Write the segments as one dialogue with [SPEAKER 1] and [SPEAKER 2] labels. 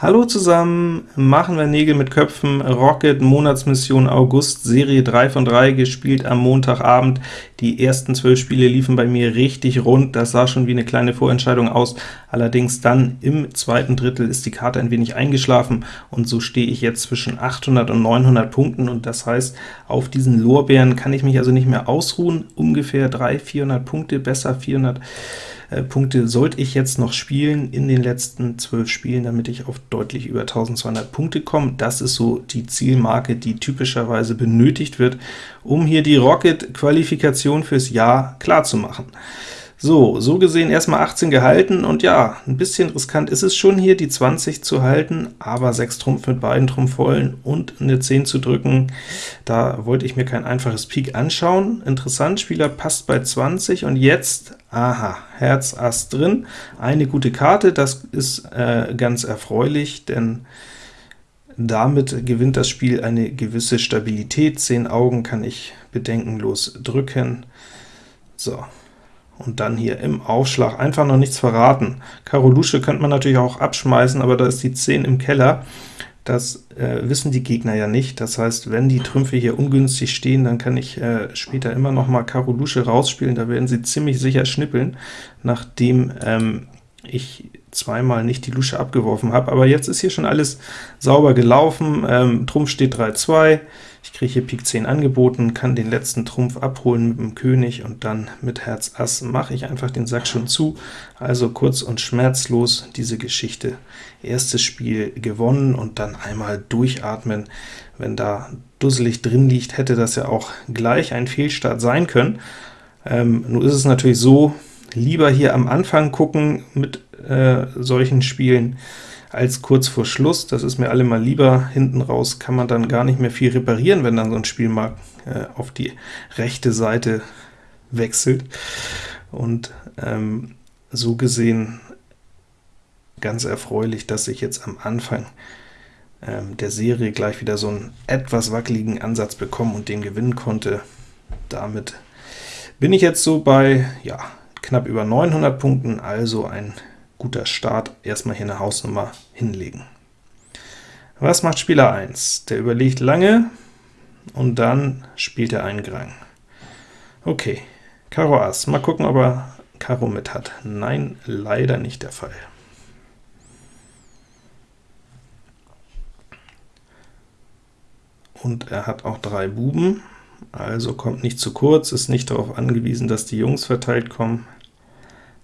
[SPEAKER 1] Hallo zusammen, machen wir Nägel mit Köpfen, Rocket, Monatsmission August, Serie 3 von 3, gespielt am Montagabend. Die ersten 12 Spiele liefen bei mir richtig rund, das sah schon wie eine kleine Vorentscheidung aus, allerdings dann im zweiten Drittel ist die Karte ein wenig eingeschlafen, und so stehe ich jetzt zwischen 800 und 900 Punkten, und das heißt, auf diesen Lorbeeren kann ich mich also nicht mehr ausruhen, ungefähr 300, 400 Punkte, besser 400 äh, Punkte sollte ich jetzt noch spielen in den letzten 12 Spielen, damit ich auf deutlich über 1200 Punkte komme. Das ist so die Zielmarke, die typischerweise benötigt wird, um hier die Rocket-Qualifikation fürs Jahr klar zu machen. So, so gesehen erstmal 18 gehalten, und ja, ein bisschen riskant ist es schon hier, die 20 zu halten, aber 6 Trumpf mit beiden Trumpfvollen und eine 10 zu drücken, da wollte ich mir kein einfaches Pik anschauen. Interessant, Spieler passt bei 20, und jetzt, aha, Herz Ass drin, eine gute Karte, das ist äh, ganz erfreulich, denn damit gewinnt das Spiel eine gewisse Stabilität. 10 Augen kann ich bedenkenlos drücken. So, und dann hier im Aufschlag einfach noch nichts verraten. Karo Lusche könnte man natürlich auch abschmeißen, aber da ist die 10 im Keller. Das äh, wissen die Gegner ja nicht. Das heißt, wenn die Trümpfe hier ungünstig stehen, dann kann ich äh, später immer noch mal Karo Lusche rausspielen. Da werden sie ziemlich sicher schnippeln, nachdem ähm, ich zweimal nicht die Lusche abgeworfen habe. Aber jetzt ist hier schon alles sauber gelaufen. Ähm, Trumpf steht 3-2. Ich kriege hier Pik 10 angeboten, kann den letzten Trumpf abholen mit dem König, und dann mit Herz Ass mache ich einfach den Sack schon zu. Also kurz und schmerzlos diese Geschichte. Erstes Spiel gewonnen, und dann einmal durchatmen. Wenn da dusselig drin liegt, hätte das ja auch gleich ein Fehlstart sein können. Ähm, nun ist es natürlich so, lieber hier am Anfang gucken mit äh, solchen Spielen, als kurz vor Schluss. Das ist mir allemal lieber. Hinten raus kann man dann gar nicht mehr viel reparieren, wenn dann so ein Spiel mal äh, auf die rechte Seite wechselt. Und ähm, so gesehen ganz erfreulich, dass ich jetzt am Anfang ähm, der Serie gleich wieder so einen etwas wackeligen Ansatz bekommen und den gewinnen konnte. Damit bin ich jetzt so bei ja, knapp über 900 Punkten, also ein guter Start, erstmal hier eine Hausnummer hinlegen. Was macht Spieler 1? Der überlegt lange, und dann spielt er einen Grang. Okay, Karo Ass, mal gucken, ob er Karo mit hat. Nein, leider nicht der Fall. Und er hat auch drei Buben, also kommt nicht zu kurz, ist nicht darauf angewiesen, dass die Jungs verteilt kommen.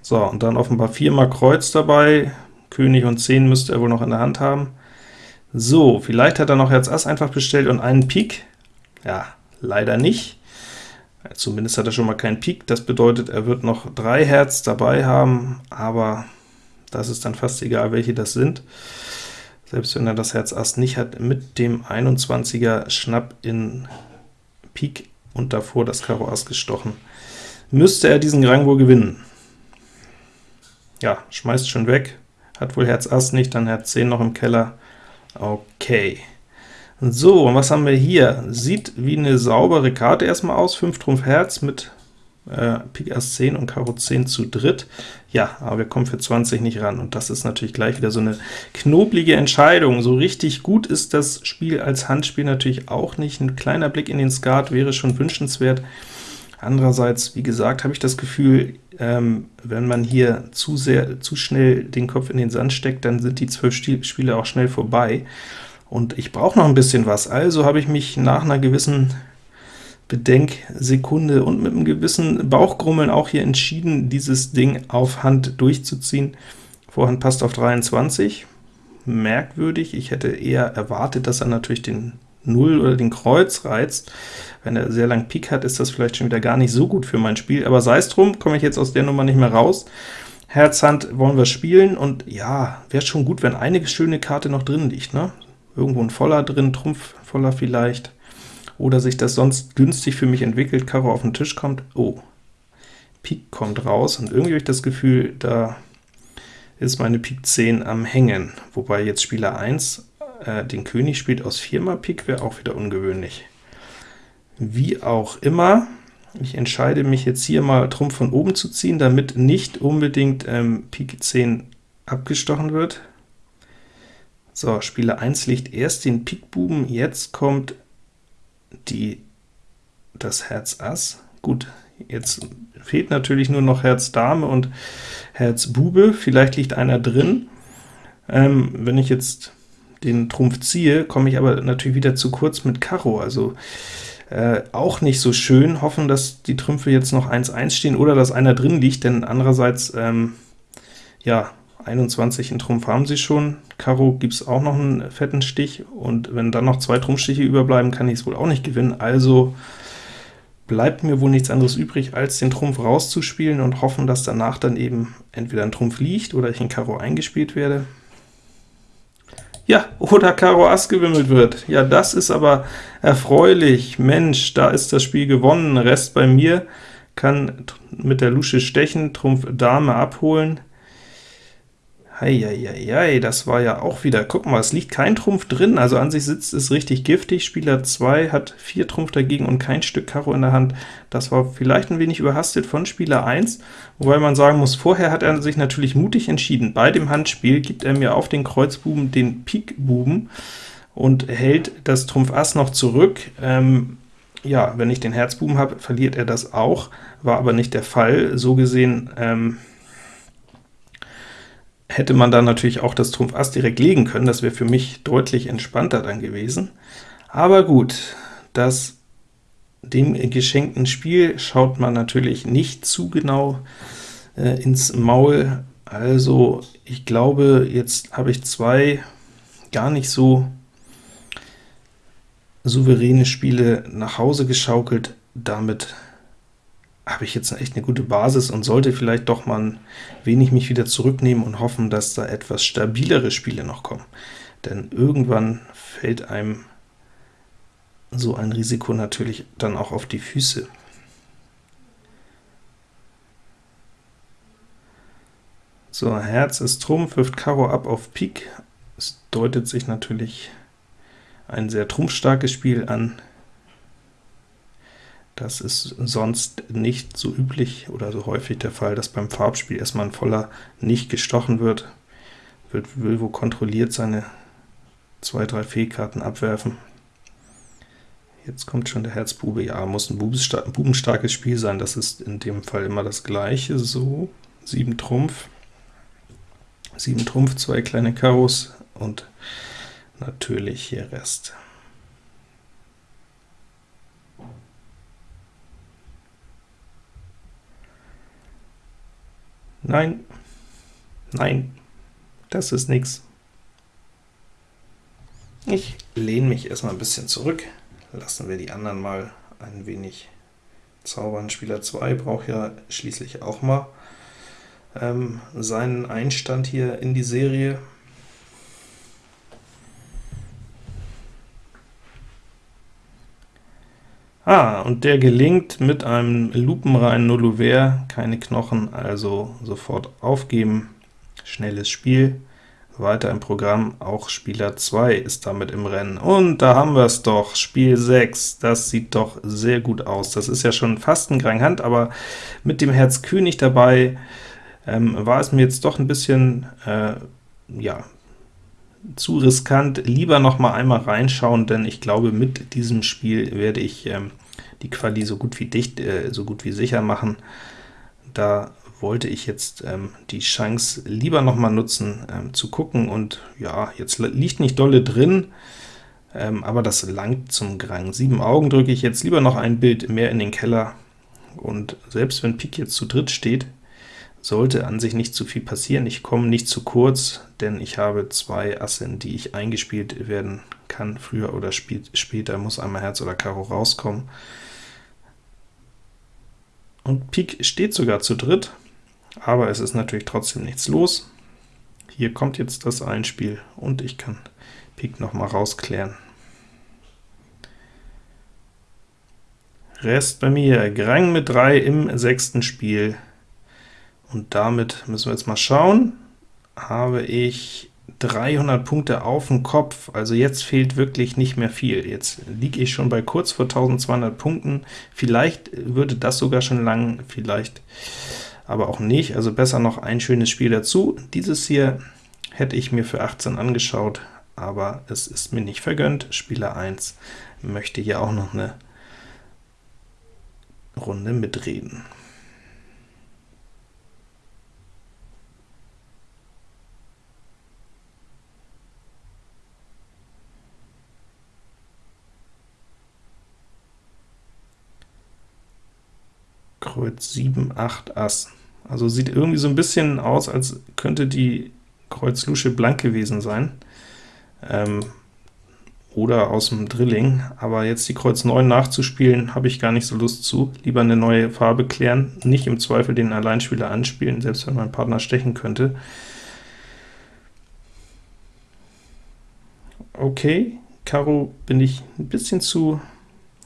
[SPEAKER 1] So, und dann offenbar viermal Kreuz dabei, König und 10 müsste er wohl noch in der Hand haben. So, vielleicht hat er noch Herz Ass einfach bestellt und einen Pik. Ja, leider nicht. Zumindest hat er schon mal keinen Pik, das bedeutet, er wird noch drei Herz dabei haben, aber das ist dann fast egal, welche das sind. Selbst wenn er das Herz Ass nicht hat, mit dem 21er Schnapp in Pik und davor das Karo Ass gestochen, müsste er diesen Rang wohl gewinnen ja, schmeißt schon weg, hat wohl Herz Ass nicht, dann Herz 10 noch im Keller. Okay. So, und was haben wir hier? Sieht wie eine saubere Karte erstmal aus, 5 Trumpf Herz mit äh, Pik Ass 10 und Karo 10 zu dritt. Ja, aber wir kommen für 20 nicht ran, und das ist natürlich gleich wieder so eine knoblige Entscheidung. So richtig gut ist das Spiel als Handspiel natürlich auch nicht. Ein kleiner Blick in den Skat wäre schon wünschenswert. Andererseits, wie gesagt, habe ich das Gefühl, ähm, wenn man hier zu sehr, zu schnell den Kopf in den Sand steckt, dann sind die zwölf Spiele auch schnell vorbei. Und ich brauche noch ein bisschen was, also habe ich mich nach einer gewissen Bedenksekunde und mit einem gewissen Bauchgrummeln auch hier entschieden, dieses Ding auf Hand durchzuziehen. Vorhand passt auf 23, merkwürdig, ich hätte eher erwartet, dass er natürlich den 0 oder den Kreuz reizt. Wenn er sehr lang Pik hat, ist das vielleicht schon wieder gar nicht so gut für mein Spiel, aber sei es drum, komme ich jetzt aus der Nummer nicht mehr raus. Herz, Hand wollen wir spielen, und ja, wäre schon gut, wenn eine schöne Karte noch drin liegt, ne? Irgendwo ein Voller drin, Trumpf voller vielleicht, oder sich das sonst günstig für mich entwickelt, Karo auf den Tisch kommt. Oh, Pik kommt raus, und irgendwie habe ich das Gefühl, da ist meine Pik 10 am Hängen, wobei jetzt Spieler 1 äh, den König spielt aus 4 mal Pik, wäre auch wieder ungewöhnlich. Wie auch immer, ich entscheide mich jetzt hier mal Trumpf von oben zu ziehen, damit nicht unbedingt ähm, Pik 10 abgestochen wird. So, Spieler 1 legt erst den Pik Buben, jetzt kommt die, das Herz Ass. Gut, jetzt fehlt natürlich nur noch Herz Dame und Herz Bube, vielleicht liegt einer drin. Ähm, wenn ich jetzt den Trumpf ziehe, komme ich aber natürlich wieder zu kurz mit Karo, also äh, auch nicht so schön. Hoffen, dass die Trümpfe jetzt noch 1-1 stehen oder dass einer drin liegt, denn andererseits, ähm, ja, 21 in Trumpf haben sie schon, Karo gibt es auch noch einen fetten Stich, und wenn dann noch zwei Trumpfstiche überbleiben, kann ich es wohl auch nicht gewinnen, also bleibt mir wohl nichts anderes übrig, als den Trumpf rauszuspielen und hoffen, dass danach dann eben entweder ein Trumpf liegt oder ich in Karo eingespielt werde. Ja, oder Karo Ass gewimmelt wird. Ja, das ist aber erfreulich. Mensch, da ist das Spiel gewonnen. Rest bei mir, kann mit der Lusche stechen, Trumpf Dame abholen. Heieiei, das war ja auch wieder, guck mal, es liegt kein Trumpf drin, also an sich sitzt es richtig giftig, Spieler 2 hat 4 Trumpf dagegen und kein Stück Karo in der Hand. Das war vielleicht ein wenig überhastet von Spieler 1, wobei man sagen muss, vorher hat er sich natürlich mutig entschieden. Bei dem Handspiel gibt er mir auf den Kreuzbuben den Pikbuben und hält das Trumpf Ass noch zurück. Ähm, ja, wenn ich den Herzbuben habe, verliert er das auch, war aber nicht der Fall. So gesehen ähm, hätte man dann natürlich auch das Trumpf Ass direkt legen können, das wäre für mich deutlich entspannter dann gewesen. Aber gut, das dem geschenkten Spiel schaut man natürlich nicht zu genau äh, ins Maul, also ich glaube, jetzt habe ich zwei gar nicht so souveräne Spiele nach Hause geschaukelt, damit habe ich jetzt echt eine gute Basis und sollte vielleicht doch mal ein wenig mich wieder zurücknehmen und hoffen, dass da etwas stabilere Spiele noch kommen. Denn irgendwann fällt einem so ein Risiko natürlich dann auch auf die Füße. So, Herz ist Trumpf, wirft Karo ab auf Pik. Es deutet sich natürlich ein sehr trumpfstarkes Spiel an. Das ist sonst nicht so üblich oder so häufig der Fall, dass beim Farbspiel erstmal ein Voller nicht gestochen wird, wird will wo kontrolliert seine zwei, drei Fehlkarten abwerfen. Jetzt kommt schon der Herzbube, ja, muss ein bubenstarkes Spiel sein, das ist in dem Fall immer das gleiche, so, 7 Trumpf, 7 Trumpf, zwei kleine Karos und natürlich hier Rest. Nein, nein, das ist nix. Ich lehne mich erstmal ein bisschen zurück, lassen wir die anderen mal ein wenig zaubern. Spieler 2 braucht ja schließlich auch mal ähm, seinen Einstand hier in die Serie. Ah, und der gelingt mit einem lupenreinen Nullouvert, keine Knochen, also sofort aufgeben. Schnelles Spiel. Weiter im Programm, auch Spieler 2 ist damit im Rennen. Und da haben wir es doch, Spiel 6, das sieht doch sehr gut aus. Das ist ja schon fast ein Grand Hand, aber mit dem Herz König dabei ähm, war es mir jetzt doch ein bisschen, äh, ja, zu riskant, lieber noch mal einmal reinschauen, denn ich glaube, mit diesem Spiel werde ich ähm, die Quali so gut wie dicht, äh, so gut wie sicher machen. Da wollte ich jetzt ähm, die Chance lieber noch mal nutzen, ähm, zu gucken, und ja, jetzt liegt nicht dolle drin, ähm, aber das langt zum Grang. Sieben Augen drücke ich jetzt lieber noch ein Bild mehr in den Keller, und selbst wenn Pik jetzt zu dritt steht, sollte an sich nicht zu viel passieren. Ich komme nicht zu kurz, denn ich habe zwei Asse, in die ich eingespielt werden kann. Früher oder später muss einmal Herz oder Karo rauskommen. Und Pik steht sogar zu dritt, aber es ist natürlich trotzdem nichts los. Hier kommt jetzt das Einspiel, und ich kann Pik noch mal rausklären. Rest bei mir, Grang mit 3 im sechsten Spiel. Und damit müssen wir jetzt mal schauen, habe ich 300 Punkte auf dem Kopf, also jetzt fehlt wirklich nicht mehr viel. Jetzt liege ich schon bei kurz vor 1200 Punkten, vielleicht würde das sogar schon lang, vielleicht aber auch nicht, also besser noch ein schönes Spiel dazu. Dieses hier hätte ich mir für 18 angeschaut, aber es ist mir nicht vergönnt. Spieler 1 möchte hier auch noch eine Runde mitreden. Kreuz 7, 8, Ass. Also sieht irgendwie so ein bisschen aus, als könnte die Kreuz Lusche blank gewesen sein, ähm, oder aus dem Drilling, aber jetzt die Kreuz 9 nachzuspielen, habe ich gar nicht so Lust zu. Lieber eine neue Farbe klären, nicht im Zweifel den Alleinspieler anspielen, selbst wenn mein Partner stechen könnte. Okay, Karo bin ich ein bisschen zu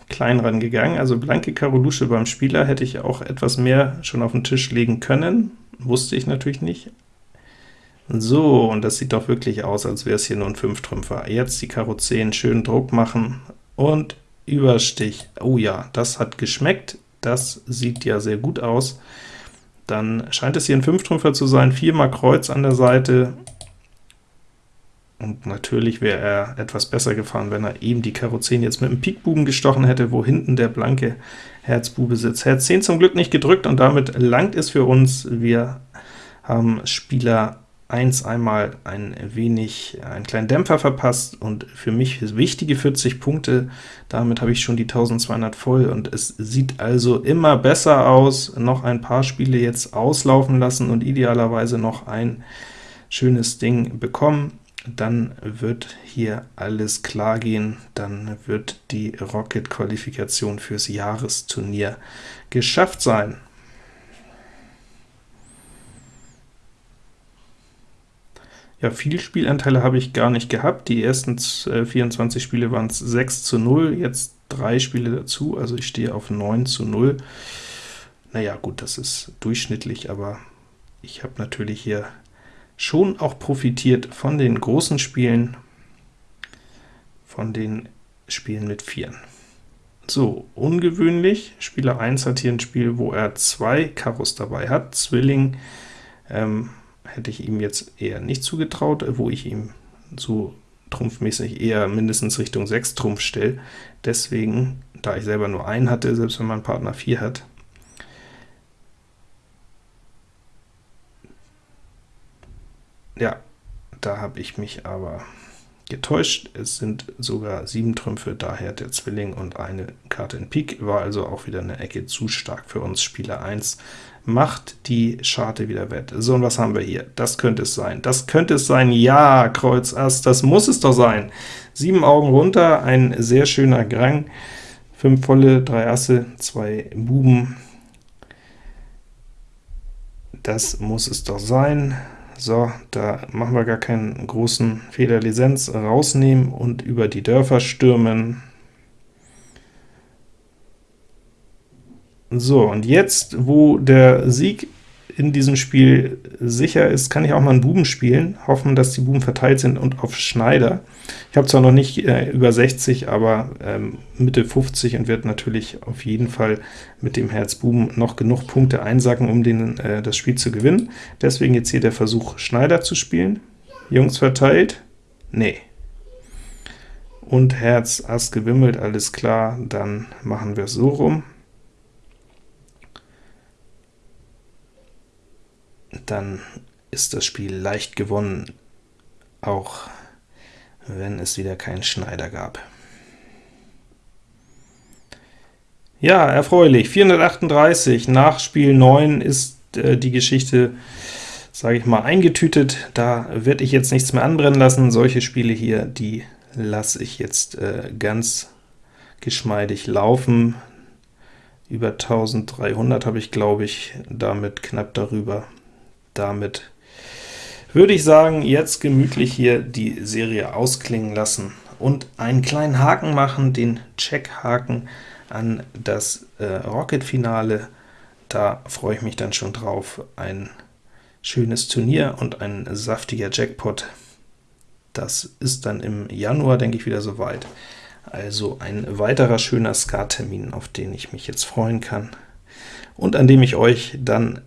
[SPEAKER 1] klein rangegangen, also blanke Karo Lusche beim Spieler hätte ich auch etwas mehr schon auf den Tisch legen können, wusste ich natürlich nicht. So, und das sieht doch wirklich aus, als wäre es hier nur ein 5-Trümpfer. Jetzt die Karo 10 schön Druck machen und Überstich. Oh ja, das hat geschmeckt, das sieht ja sehr gut aus. Dann scheint es hier ein 5-Trümpfer zu sein, viermal Kreuz an der Seite, und natürlich wäre er etwas besser gefahren, wenn er eben die Karo 10 jetzt mit dem Pikbuben gestochen hätte, wo hinten der blanke Herzbube sitzt. Herz 10 zum Glück nicht gedrückt, und damit langt es für uns. Wir haben Spieler 1 einmal ein wenig einen kleinen Dämpfer verpasst, und für mich wichtige 40 Punkte, damit habe ich schon die 1200 voll, und es sieht also immer besser aus. Noch ein paar Spiele jetzt auslaufen lassen und idealerweise noch ein schönes Ding bekommen dann wird hier alles klar gehen, dann wird die Rocket-Qualifikation fürs Jahresturnier geschafft sein. Ja, viel Spielanteile habe ich gar nicht gehabt. Die ersten 24 Spiele waren es 6 zu 0, jetzt drei Spiele dazu, also ich stehe auf 9 zu 0. Naja, gut, das ist durchschnittlich, aber ich habe natürlich hier schon auch profitiert von den großen Spielen, von den Spielen mit Vieren. So, ungewöhnlich, Spieler 1 hat hier ein Spiel, wo er zwei Karos dabei hat, Zwilling ähm, hätte ich ihm jetzt eher nicht zugetraut, wo ich ihm so trumpfmäßig eher mindestens Richtung 6 Trumpf stelle. Deswegen, da ich selber nur einen hatte, selbst wenn mein Partner 4 hat, Ja, da habe ich mich aber getäuscht. Es sind sogar sieben Trümpfe, daher der Zwilling und eine Karte in Pik, war also auch wieder eine Ecke zu stark für uns. Spieler 1 macht die Scharte wieder wett. So, und was haben wir hier? Das könnte es sein. Das könnte es sein. Ja, Kreuz Ass, das muss es doch sein. Sieben Augen runter, ein sehr schöner Grang. Fünf volle, drei Asse, zwei Buben. Das muss es doch sein. So, da machen wir gar keinen großen Fehler. Lizenz rausnehmen und über die Dörfer stürmen. So, und jetzt, wo der Sieg in diesem Spiel sicher ist, kann ich auch mal einen Buben spielen, hoffen, dass die Buben verteilt sind und auf Schneider. Ich habe zwar noch nicht äh, über 60, aber ähm, Mitte 50 und werde natürlich auf jeden Fall mit dem Herz Buben noch genug Punkte einsacken, um den, äh, das Spiel zu gewinnen. Deswegen jetzt hier der Versuch, Schneider zu spielen. Jungs verteilt? Nee. Und Herz Ass gewimmelt, alles klar, dann machen wir es so rum. Dann ist das Spiel leicht gewonnen, auch wenn es wieder keinen Schneider gab. Ja, erfreulich, 438, nach Spiel 9 ist äh, die Geschichte, sage ich mal, eingetütet, da werde ich jetzt nichts mehr anbrennen lassen, solche Spiele hier, die lasse ich jetzt äh, ganz geschmeidig laufen, über 1300 habe ich, glaube ich, damit knapp darüber damit würde ich sagen, jetzt gemütlich hier die Serie ausklingen lassen und einen kleinen Haken machen, den Check-Haken an das äh, Rocket-Finale. Da freue ich mich dann schon drauf. Ein schönes Turnier und ein saftiger Jackpot. Das ist dann im Januar, denke ich, wieder soweit. Also ein weiterer schöner Skat-Termin, auf den ich mich jetzt freuen kann und an dem ich euch dann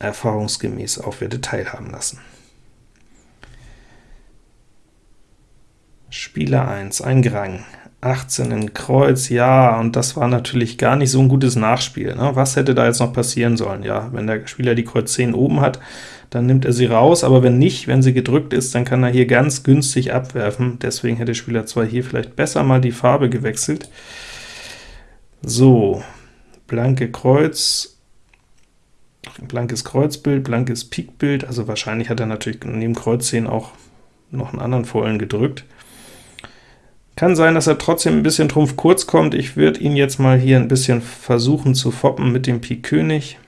[SPEAKER 1] erfahrungsgemäß auch werde teilhaben lassen. Spieler 1, ein Grang, 18 in Kreuz, ja, und das war natürlich gar nicht so ein gutes Nachspiel. Ne? Was hätte da jetzt noch passieren sollen? Ja, wenn der Spieler die Kreuz 10 oben hat, dann nimmt er sie raus, aber wenn nicht, wenn sie gedrückt ist, dann kann er hier ganz günstig abwerfen, deswegen hätte Spieler 2 hier vielleicht besser mal die Farbe gewechselt. So, blanke Kreuz, blankes Kreuzbild, blankes Pikbild, also wahrscheinlich hat er natürlich neben Kreuz 10 auch noch einen anderen Vollen gedrückt. Kann sein, dass er trotzdem ein bisschen Trumpf kurz kommt. Ich würde ihn jetzt mal hier ein bisschen versuchen zu foppen mit dem Pik König.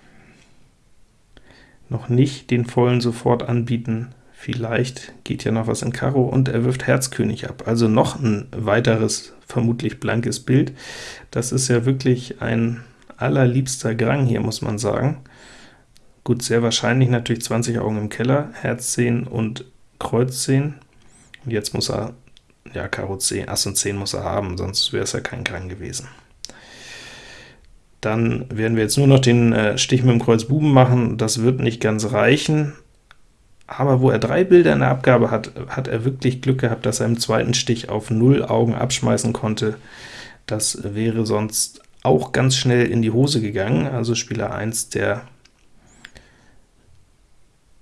[SPEAKER 1] Noch nicht den Vollen sofort anbieten. Vielleicht geht ja noch was in Karo, und er wirft Herz König ab. Also noch ein weiteres, vermutlich blankes Bild. Das ist ja wirklich ein allerliebster Grang hier, muss man sagen. Gut, sehr wahrscheinlich natürlich 20 Augen im Keller, Herz 10 und Kreuz 10. Und jetzt muss er ja, Karo 10, Ass und 10 muss er haben, sonst wäre es ja kein Krang gewesen. Dann werden wir jetzt nur noch den äh, Stich mit dem Kreuz Buben machen, das wird nicht ganz reichen, aber wo er drei Bilder in der Abgabe hat, hat er wirklich Glück gehabt, dass er im zweiten Stich auf 0 Augen abschmeißen konnte. Das wäre sonst auch ganz schnell in die Hose gegangen, also Spieler 1, der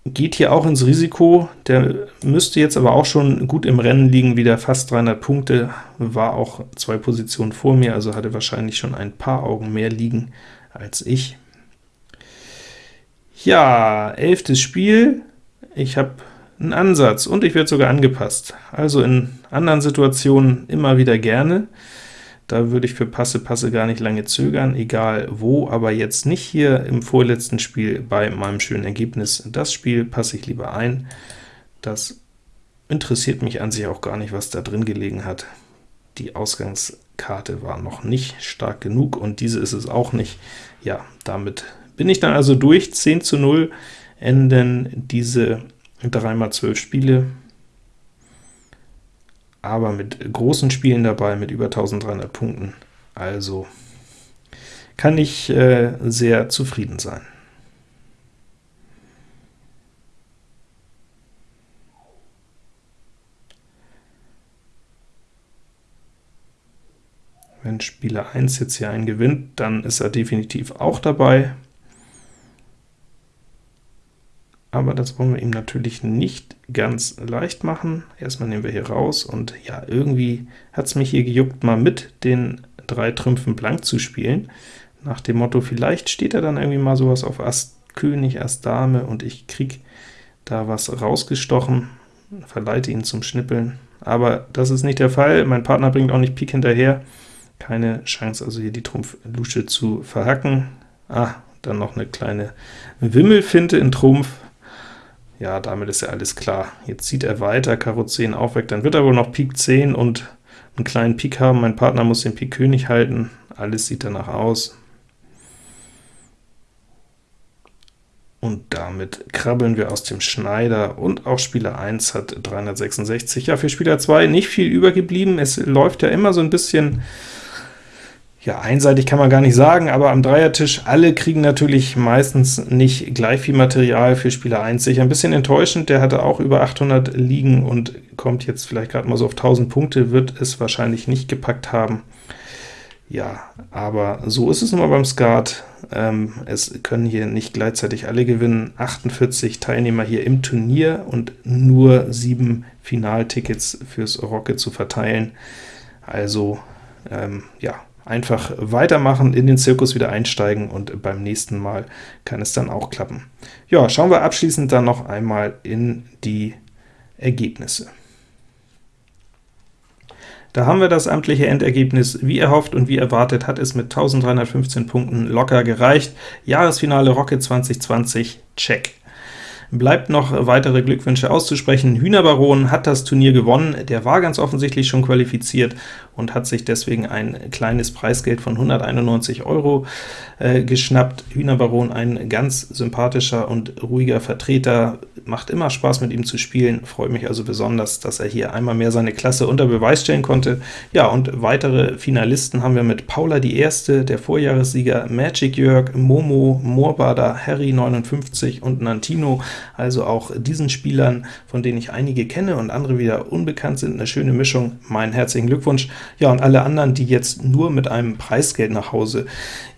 [SPEAKER 1] geht hier auch ins Risiko, der müsste jetzt aber auch schon gut im Rennen liegen, wieder fast 300 Punkte, war auch zwei Positionen vor mir, also hatte wahrscheinlich schon ein paar Augen mehr liegen als ich. Ja, elftes Spiel, ich habe einen Ansatz und ich werde sogar angepasst, also in anderen Situationen immer wieder gerne. Da würde ich für Passe Passe gar nicht lange zögern, egal wo, aber jetzt nicht hier im vorletzten Spiel bei meinem schönen Ergebnis. Das Spiel passe ich lieber ein. Das interessiert mich an sich auch gar nicht, was da drin gelegen hat. Die Ausgangskarte war noch nicht stark genug, und diese ist es auch nicht. Ja, damit bin ich dann also durch. 10 zu 0 enden diese 3x12 Spiele aber mit großen Spielen dabei, mit über 1300 Punkten. Also kann ich äh, sehr zufrieden sein. Wenn Spieler 1 jetzt hier einen gewinnt, dann ist er definitiv auch dabei aber das wollen wir ihm natürlich nicht ganz leicht machen. Erstmal nehmen wir hier raus, und ja, irgendwie hat es mich hier gejuckt, mal mit den drei Trümpfen blank zu spielen, nach dem Motto, vielleicht steht er dann irgendwie mal sowas auf Ass König, Ass Dame, und ich krieg da was rausgestochen, verleite ihn zum Schnippeln, aber das ist nicht der Fall, mein Partner bringt auch nicht Pik hinterher, keine Chance also hier die Trumpf-Lusche zu verhacken. Ah, dann noch eine kleine Wimmelfinte in Trumpf, ja, damit ist ja alles klar. Jetzt zieht er weiter, Karo 10 auch weg, dann wird er wohl noch Pik 10 und einen kleinen Pik haben. Mein Partner muss den Pik König halten, alles sieht danach aus. Und damit krabbeln wir aus dem Schneider, und auch Spieler 1 hat 366. Ja, für Spieler 2 nicht viel übergeblieben, es läuft ja immer so ein bisschen ja, einseitig kann man gar nicht sagen, aber am Dreiertisch, alle kriegen natürlich meistens nicht gleich viel Material für Spieler 1. Sicher ein bisschen enttäuschend, der hatte auch über 800 liegen und kommt jetzt vielleicht gerade mal so auf 1000 Punkte, wird es wahrscheinlich nicht gepackt haben. Ja, aber so ist es nun mal beim Skat. Ähm, es können hier nicht gleichzeitig alle gewinnen. 48 Teilnehmer hier im Turnier und nur 7 Finaltickets fürs Rocket zu verteilen. Also, ähm, ja, einfach weitermachen, in den Zirkus wieder einsteigen, und beim nächsten Mal kann es dann auch klappen. Ja, schauen wir abschließend dann noch einmal in die Ergebnisse. Da haben wir das amtliche Endergebnis. Wie erhofft und wie erwartet hat es mit 1315 Punkten locker gereicht. Jahresfinale Rocket 2020, check. Bleibt noch weitere Glückwünsche auszusprechen. Hühnerbaron hat das Turnier gewonnen, der war ganz offensichtlich schon qualifiziert, und hat sich deswegen ein kleines Preisgeld von 191 Euro äh, geschnappt. Hühnerbaron ein ganz sympathischer und ruhiger Vertreter, macht immer Spaß mit ihm zu spielen, freut mich also besonders, dass er hier einmal mehr seine Klasse unter Beweis stellen konnte. Ja, und weitere Finalisten haben wir mit Paula die Erste, der Vorjahressieger Magic Jörg, Momo, Moorbader, Harry 59 und Nantino, also auch diesen Spielern, von denen ich einige kenne und andere wieder unbekannt sind, eine schöne Mischung, meinen herzlichen Glückwunsch. Ja, und alle anderen, die jetzt nur mit einem Preisgeld nach Hause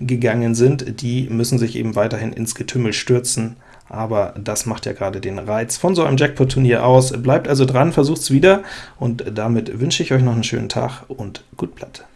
[SPEAKER 1] gegangen sind, die müssen sich eben weiterhin ins Getümmel stürzen aber das macht ja gerade den Reiz von so einem Jackpot-Turnier aus. Bleibt also dran, versucht's wieder, und damit wünsche ich euch noch einen schönen Tag und gut Blatt.